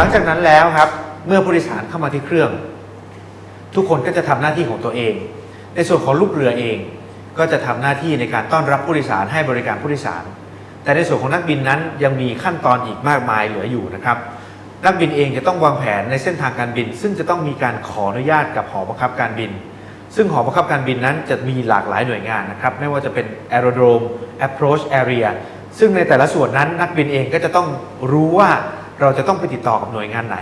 หลังจากนั้นแล้วครับ เมื่อผู้โดยสารเข้ามาที่เครื่อง ทุกคนก็จะทำหน้าที่ของตัวเอง ในส่วนของลูกเรือเอง ก็จะทำหน้าที่ในการต้อนรับผู้โดยสารให้บริการผู้โดยสาร แต่ในส่วนของนักบินนั้นยังมีขั้นตอนอีกมากมายเหลืออยู่นะครับนักบินเองจะต้องวางแผนในเส้นทางการบิน ซึ่งจะต้องมีการขออนุญาตกับหอบังคับการบิน ซึ่งหอบังคับการบินนั้นจะมีหลากหลายหน่วยงานนะครับ ไม่ว่าจะเป็น aerodrome approach area ซึ่งในแต่ละส่วนนั้นนักบินเองก็จะต้องรู้ว่า เราจะต้องไปติดต่อกับหน่วยงานไหน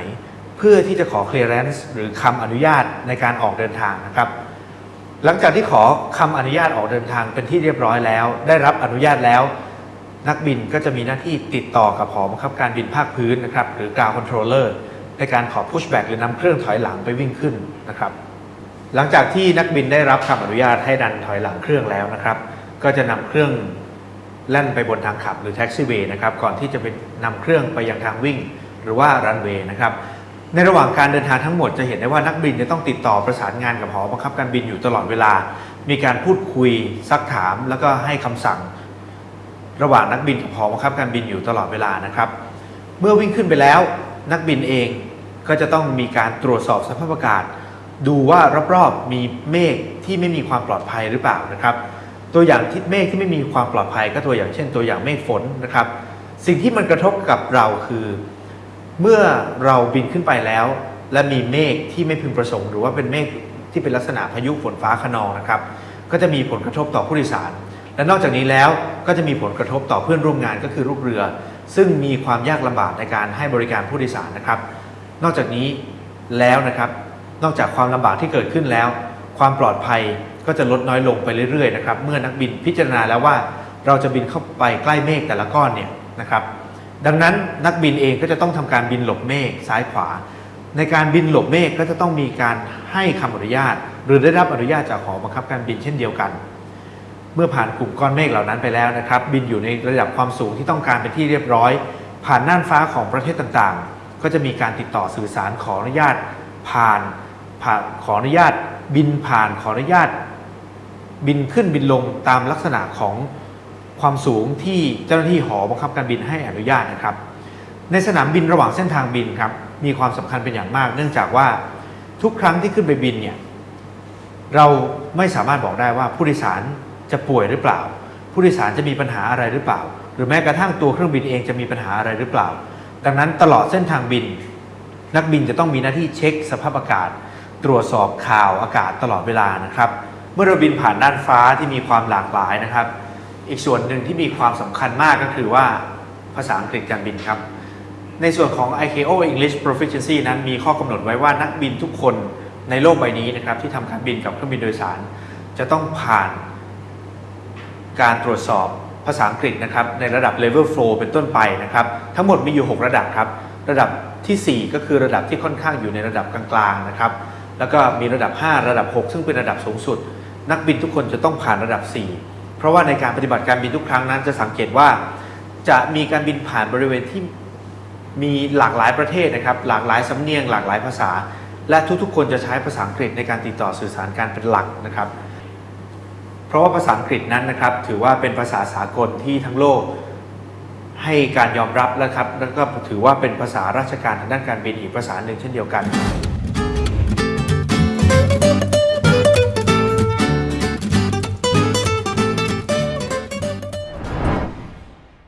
เพื่อที่จะขอ clearance หรือคำอนุญาตในการออกเดินทางนะครับ หลังจากที่ขอคำอนุญาตออกเดินทางเป็นที่เรียบร้อยแล้ว ได้รับอนุญาตแล้ว นักบินก็จะมีหน้าที่ติดต่อกับหอบังคับการบินภาคพื้นนะครับหรือ ground controller ในการขอ pushback หรือนำเครื่องถอยหลังไปวิ่งขึ้นนะครับ หลังจากที่นักบินได้รับคำอนุญาตให้ดันถอยหลังเครื่องแล้วนะครับ ก็จะนำเครื่อง แล่นไปบนทางขับหรือแท็กซี่เวย์นะครับก่อนที่จะไปนำเครื่องไปยังทางวิ่ง หรือว่ารันเวย์นะครับในระหว่างการเดินทางทั้งหมดจะเห็นได้ว่านักบินจะต้องติดต่อประสานงานกับหอบังคับการบินอยู่ตลอดเวลา มีการพูดคุยซักถาม แล้วก็ให้คำสั่ง ระหว่างนักบินกับหอบังคับการบินอยู่ตลอดเวลานะครับ เมื่อวิ่งขึ้นไปแล้ว นักบินเองก็จะต้องมีการตรวจสอบสภาพอากาศ ดูว่ารอบๆมีเมฆที่ไม่มีความปลอดภัยหรือเปล่านะครับ ตัวอย่างที่เมฆที่ไม่มีความปลอดภัยก็ตัวอย่างเช่น ตัวอย่างเมฆฝนนะครับ สิ่งที่มันกระทบกับเราคือ เมื่อเราบินขึ้นไปแล้ว และมีเมฆที่ไม่พึงประสงค์ หรือว่าเป็นเมฆที่เป็นลักษณะพายุฝนฟ้าคะนองนะครับ ก็จะมีผลกระทบต่อผู้โดยสาร และนอกจากนี้แล้วก็จะมีผลกระทบต่อเพื่อนร่วมงานก็คือลูกเรือ ซึ่งมีความยากลำบากในการให้บริการผู้โดยสารนะครับ นอกจากนี้แล้วนะครับ นอกจากความลำบากที่เกิดขึ้นแล้ว ความปลอดภัย ก็จะลดน้อยลงไปเรื่อยๆนะครับเมื่อนักบินพิจารณาแล้วว่าเราจะบินเข้าไปใกล้เมฆแต่ละก้อนเนี่ยนะครับดังนั้นนักบินเองก็จะต้องทำการบินหลบเมฆซ้ายขวา ในการบินหลบเมฆก็จะต้องมีการให้คำอนุญาต หรือได้รับอนุญาตจากหอบังคับการบินเช่นเดียวกัน เมื่อผ่านกลุ่มก้อนเมฆเหล่านั้นไปแล้วนะครับ บินอยู่ในระดับความสูงที่ต้องการเป็นที่เรียบร้อย ผ่านน่านฟ้าของประเทศต่างๆ ก็จะมีการติดต่อสื่อสารขออนุญาต ผ่านผ่านขออนุญาต บินผ่านขออนุญาต บินขึ้นบินลงตามลักษณะของความสูงที่เจ้าหน้าที่หอบังคับการบินให้อนุญาตนะครับ ในสนามบินระหว่างเส้นทางบินครับมีความสำคัญเป็นอย่างมาก เนื่องจากว่าทุกครั้งที่ขึ้นไปบินเนี่ยเราไม่สามารถบอกได้ว่าผู้โดยสารจะป่วยหรือเปล่า ผู้โดยสารจะมีปัญหาอะไรหรือเปล่า หรือแม้กระทั่งตัวเครื่องบินเองจะมีปัญหาอะไรหรือเปล่า ดังนั้นตลอดเส้นทางบิน นักบินจะต้องมีหน้าที่เช็คสภาพอากาศ ตรวจสอบข่าวอากาศตลอดเวลานะครับ เมื่อเราบินผ่านด้านฟ้าที่มีความหลากหลายนะครับ อีกส่วนหนึ่งที่มีความสำคัญมากก็คือว่าภาษาอังกฤษการบินครับ ในส่วนของ ICAO English Proficiency นั้นมีข้อกำหนดไว้ว่านักบินทุกคนในโลกใบนี้นะครับที่ทำการบินกับเครื่องบินโดยสาร จะต้องผ่านการตรวจสอบภาษาอังกฤษนะครับในระดับ Level 4เป็นต้นไปนะครับทั้งหมดมีอยู่ 6 ระดับครับ ระดับทีสี่ 4 ก็คือระดับที่ค่อนข้างอยู่ในระดับกลางๆนะครับแล้วก็มีระดับ 5 ระดับ 6 ซึ่งเป็นระดับสูงสุด นักบินทุกคนจะต้องผ่านระดับ 4 เพราะว่าในการปฏิบัติการบินทุกครั้งนั้นจะสังเกตว่าจะมีการบินผ่านบริเวณที่มีหลากหลายประเทศนะครับ หลากหลายสำเนียง หลากหลายภาษา และทุกๆ คนจะใช้ภาษาอังกฤษในการติดต่อสื่อสารการเป็นหลักนะครับ เพราะว่าภาษาอังกฤษนั้นนะครับ ถือว่าเป็นภาษาสากลที่ทั้งโลกให้การยอมรับแล้วครับแล้วก็ถือว่าเป็นภาษาราชการทางด้านการบินอีกภาษาหนึ่งเช่นเดียวกัน